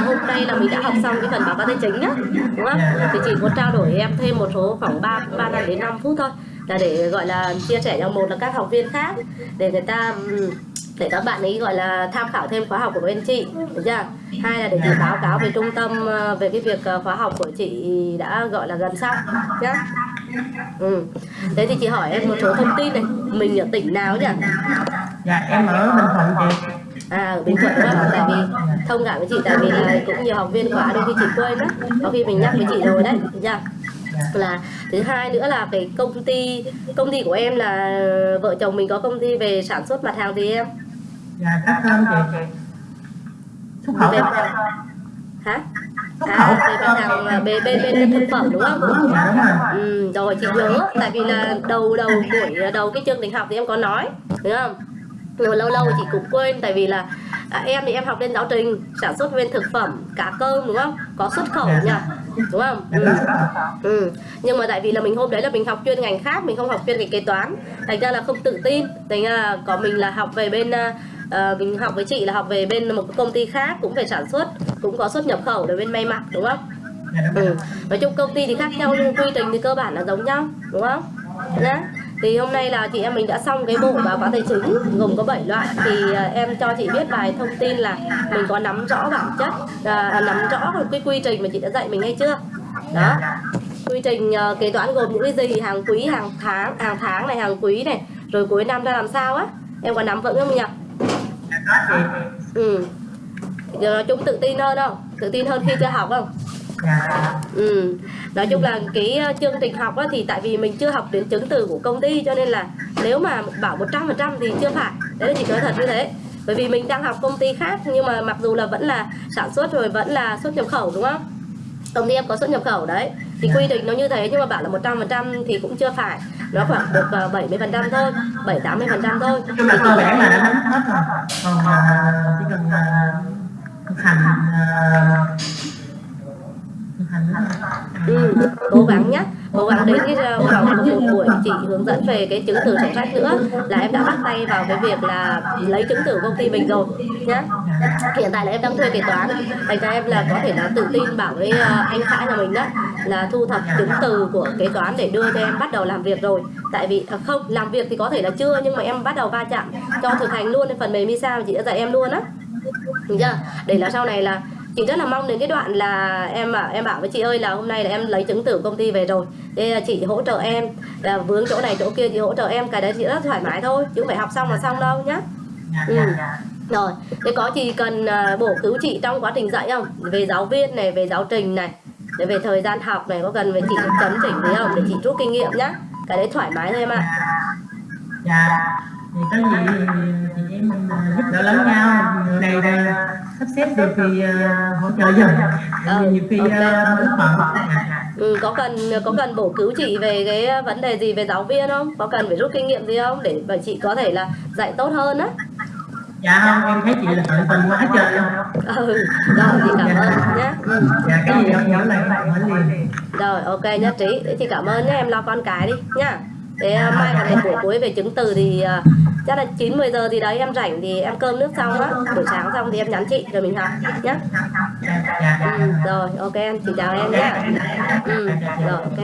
là hôm nay là mình đã học xong cái phần báo cáo tài chính á đúng không? Thì chị có trao đổi em thêm một số khoảng 3 ba năm đến 5 phút thôi là để gọi là chia sẻ cho một là các học viên khác để người ta để các bạn ấy gọi là tham khảo thêm khóa học của bên chị được chưa? Hai là để chị báo cáo về trung tâm ờ, về cái việc ờ, khóa học của chị đã gọi là gần xong nhá. Ừ. thế thì chị hỏi em một số thông tin này mình ở tỉnh nào nhỉ? Dạ em ở bình thuận chị à ở bình thuận đó tại vì thông cảm với chị tại vì là cũng nhiều học viên khóa đôi khi chị quên đó. Có khi mình nhắc với chị rồi đấy được chưa? Là thứ hai nữa là cái công ty công ty của em là vợ chồng mình có công ty về sản xuất mặt hàng gì em? Dạ cắt thơm chị. Xuất khẩu về hả? xuất khẩu. à về mặt hàng là bên bên thực phẩm đúng không? Ừ, rồi chị nhớ tại vì là đầu đầu buổi đầu cái chương trình học thì em có nói đúng không nhưng mà lâu lâu chị cũng quên tại vì là à, em thì em học lên giáo trình sản xuất bên thực phẩm cá cơm đúng không có xuất khẩu nhỉ đúng không dạ ừ. xuất khẩu Ừ. Nhưng mà tại vì là mình hôm đấy là mình học chuyên ngành khác, mình không học chuyên cái kế toán, thành ra là không tự tin. Thành ra là có mình là học về bên ờ, ờ, mình học với chị là học về bên một công ty khác cũng về sản xuất, cũng có xuất nhập khẩu để bên may mặc đúng không? dạ Ừ. Nói chung công ty thì khác nhau nhưng quy trình thì cơ bản là giống nhau, đúng không? Nhá. Thì hôm nay là chị em mình đã xong cái bộ báo cáo tài chính gồm có 7 loại. Thì à, em cho chị biết vài thông tin là mình có nắm rõ bản chất à, à nắm rõ cái quy trình mà chị đã dạy mình hay chưa? Đó. Quy trình uh, kế toán gồm những cái gì hàng quý hàng tháng hàng tháng này hàng quý này rồi cuối năm ra làm sao á? Em có nắm vững không nhỉ? Ừ. Giờ nói chung tự tin hơn không? Tự tin hơn khi chưa học không? Ừ nói chung là cái ờ, chương trình học á, thì tại vì mình chưa học đến chứng từ của công ty cho nên là nếu mà bảo 100% thì chưa phải. Đấy là chị nói thật như thế. Bởi vì mình đang học công ty khác nhưng mà mặc dù là vẫn là sản xuất rồi vẫn là xuất nhập khẩu đúng không? Công ty em có xuất nhập khẩu đấy. Thì quy định nó như thế nhưng mà bảo là 100% thì cũng chưa phải. Nó khoảng được ờ, 70% thôi 7 80% thôi. Nói chung là cơ bản là đã nắm hết rồi. Còn ờ, chỉ cần ờ, thực hành Ừ, cố gắng nhé cố gắng đến cái ờ, vào một buổi chị hướng dẫn về cái chứng từ sổ sách nữa. Là em đã bắt tay vào cái việc là lấy chứng từ công ty mình rồi nhé hiện tại là em đang thuê kế toán. Thành ra em là có thể là tự tin bảo với ờ, anh xã nhà mình đó là thu thập chứng từ của kế toán để đưa cho em bắt đầu làm việc rồi. Tại vì à, không làm việc thì có thể là chưa nhưng mà em bắt đầu va chạm cho thực hành luôn phần mềm Misa mà chị đã dạy em luôn á. Được chưa? Để là sau này là chị rất là mong đến cái đoạn là em bảo em bảo với chị ơi là hôm nay là em lấy chứng từ công ty về rồi. Thế là chị hỗ trợ em là vướng chỗ này chỗ kia chị hỗ trợ em cái đấy chị rất thoải mái thôi chứ không phải học xong là xong đâu nhá. Dạ Ừ. dạ dạ. Rồi thế có chị cần à, bổ cứu chị trong quá trình dạy không? Về giáo viên này về giáo trình này để về thời gian học này có cần về chị chấn chỉnh gì không? Để chị rút kinh nghiệm nhá. Cái đấy thoải mái thôi em ạ. Dạ thì có gì thì em à, giúp đỡ lẫn nhau. Người này sắp xếp được thì à, hỗ trợ dùm Ừ, nhiều khi ok. à, bận dạ Ừ, có cần có cần bổ cứu chị về cái vấn đề gì về giáo viên không? Có cần phải rút kinh nghiệm gì không để bởi chị có thể là dạy tốt hơn á? dạ không em thấy chị là tận tình quá trời luôn Ừ, rồi chị cảm ơn nhé. Ừ. dạ cái gì không nhớ lại hỏi liền Rồi ok nhất trí. Thế chị cảm ơn nhé em lo con cái đi. Thế à, mai còn một buổi cuối về chứng từ thì chắc là 9 10 giờ gì đấy em rảnh thì em cơm nước xong á, buổi sáng xong thì em nhắn chị rồi mình học nhá. Ừ, rồi ok em, chị chào em nhé. Ừ, rồi ok.